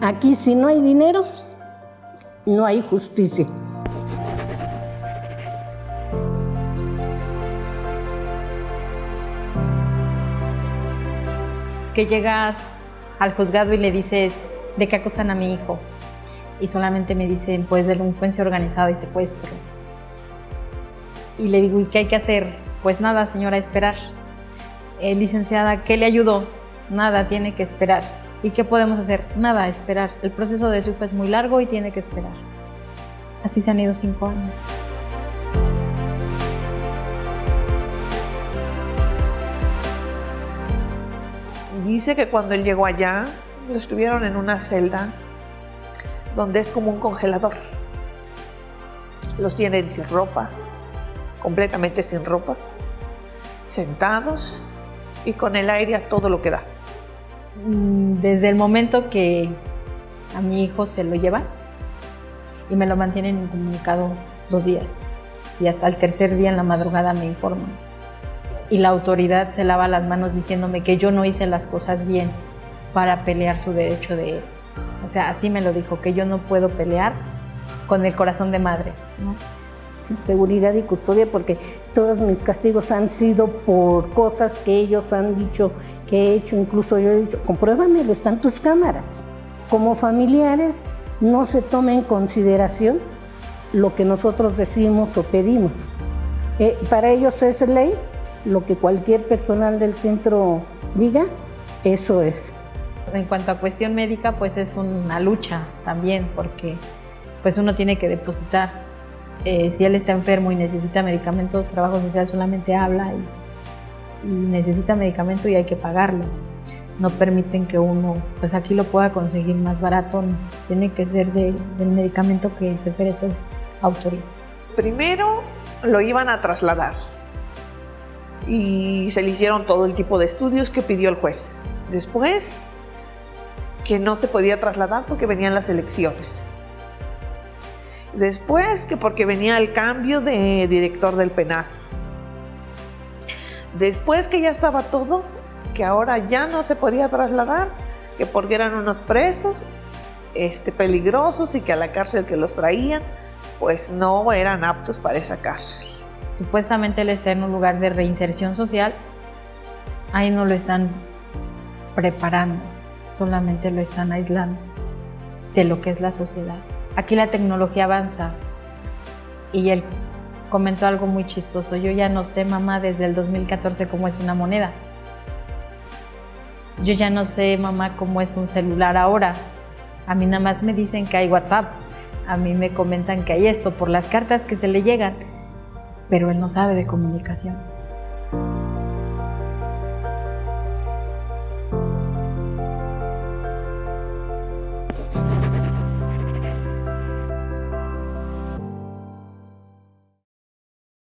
Aquí si no hay dinero, no hay justicia. Que llegas al juzgado y le dices, ¿de qué acusan a mi hijo? Y solamente me dicen, pues delincuencia organizada y secuestro. Y le digo, ¿y qué hay que hacer? Pues nada, señora, esperar. Eh, licenciada, ¿qué le ayudó? Nada, tiene que esperar. ¿Y qué podemos hacer? Nada, esperar. El proceso de su es muy largo y tiene que esperar. Así se han ido cinco años. Dice que cuando él llegó allá, lo estuvieron en una celda donde es como un congelador. Los tienen sin ropa, completamente sin ropa, sentados y con el aire a todo lo que da. Mm, Desde el momento que a mi hijo se lo lleva y me lo mantienen incomunicado dos días y hasta el tercer día en la madrugada me informan. Y la autoridad se lava las manos diciéndome que yo no hice las cosas bien para pelear su derecho de él. O sea, así me lo dijo, que yo no puedo pelear con el corazón de madre. Seguridad y custodia porque todos mis castigos han sido por cosas que ellos han dicho que he hecho, incluso yo he dicho, compruébamelo, están tus cámaras. Como familiares no se toma en consideración lo que nosotros decimos o pedimos. Eh, para ellos es ley, lo que cualquier personal del centro diga, eso es. En cuanto a cuestión médica, pues es una lucha también, porque pues uno tiene que depositar. Eh, si él está enfermo y necesita medicamentos, trabajo social solamente habla y, y, necesita medicamento y hay que pagarlo. No permiten que uno, pues aquí lo pueda conseguir más barato, tiene que ser de, del medicamento que el CFRSO autoriza. Primero lo iban a trasladar y se le hicieron todo el tipo de estudios que pidió el juez. Después, que no se podía trasladar porque venían las elecciones. Después, que porque venía el cambio de director del penal. Después que ya estaba todo, que ahora ya no se podía trasladar, que porque eran unos presos este, peligrosos y que a la cárcel que los traían, pues no eran aptos para esa cárcel. Supuestamente él está en un lugar de reinserción social, ahí no lo están preparando, solamente lo están aislando de lo que es la sociedad aquí la tecnología avanza. Y él comentó algo muy chistoso. Yo ya no sé, mamá, desde el 2014 cómo es una moneda. Yo ya no sé, mamá, cómo es un celular ahora. A mí nada más me dicen que hay WhatsApp. A mí me comentan que hay esto por las cartas que se le llegan. Pero él no sabe de comunicación.